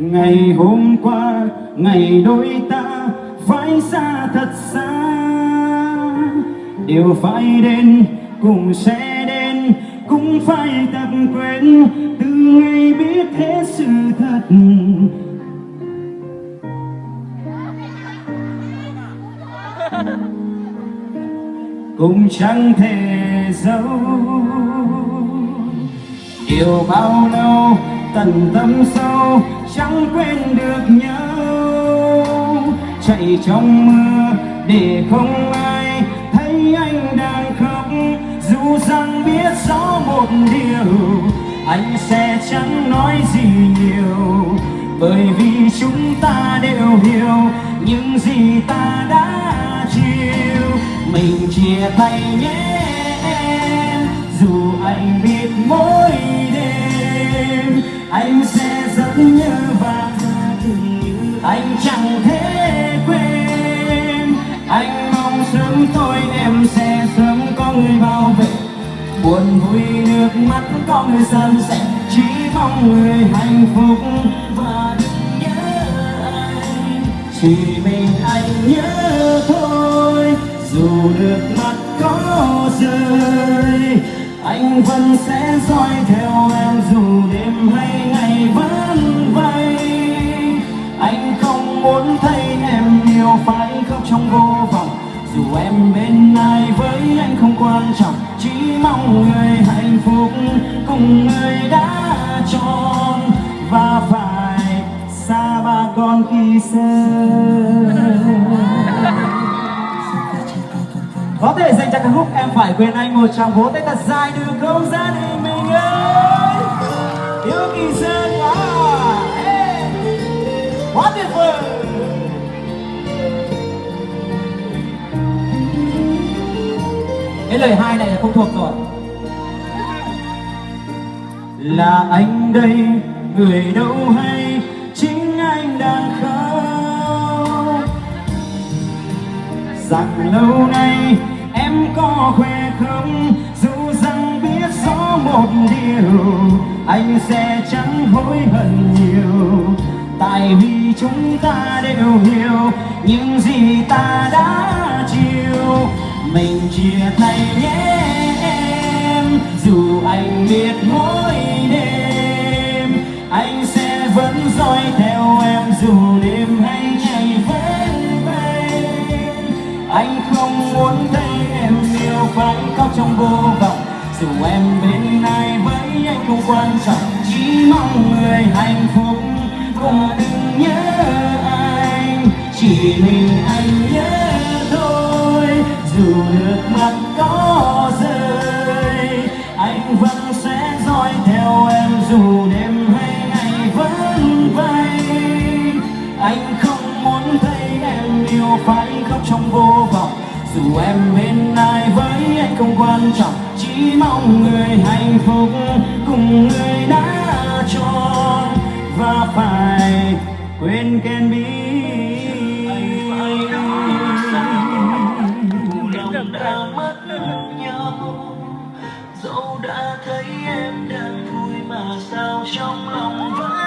ngày hôm qua, ngày đôi ta phải xa thật xa. Điều phải đến cũng sẽ đến, cũng phải tập quên từ ngày biết hết sự thật. Cũng chẳng thể giấu yêu bao lâu tận tâm sâu chẳng quên được nhau. Chạy trong mưa để không ai thấy anh đang khóc. Dù rằng biết rõ một điều, anh sẽ chẳng nói gì nhiều. Bởi vì chúng ta đều hiểu những gì ta đã chịu. Mình chia tay nhé em dù anh biết mỗi anh sẽ rất nhớ và anh chẳng thể quên. Anh mong sớm tôi em sẽ sớm có người bảo vệ. Buồn vui nước mắt có người san sẻ. Chỉ mong người hạnh phúc và đừng nhớ anh. Chỉ mình anh nhớ thôi. Dù nước mắt có rơi, anh vẫn sẽ dõi theo em bên ai với anh không quan trọng, chỉ mong người hạnh phúc cùng người đã chọn và phải xa ba con khi xưa. Có thể dành cho ca khúc em phải quên anh, một tràng vỗ tay thật dài được không gia đình mình ơi. Yêu kỳ sơn lời hai này là không thuộc rồi. Là anh đây, người đâu hay, chính anh đang khóc. Rằng lâu nay em có khoe không, dù rằng biết rõ một điều, anh sẽ chẳng hối hận nhiều. Tại vì chúng ta đều hiểu, những gì ta đã chịu mình chia tay nhé em. Dù anh biết mỗi đêm, anh sẽ vẫn dõi theo em dù đêm hay ngày vẫn bay anh không muốn thấy em yêu phải khóc trong vô vọng. Dù em bên ai với anh không quan trọng, chỉ mong người hạnh phúc và đừng nhớ anh chỉ mình anh dù đêm hay ngày vẫn vay, anh không muốn thấy em yêu phải khóc trong vô vọng. Dù em bên ai với anh không quan trọng chỉ mong người hạnh phúc cùng người đã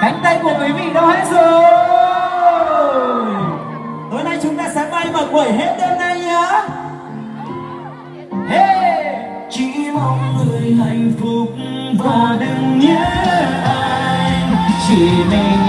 cánh tay của quý vị đâu hết rồi. Tối nay chúng ta sẽ bay và quẩy hết đêm nay nhá. Hey! chỉ mong người hạnh phúc và đừng nhớ anh chỉ mình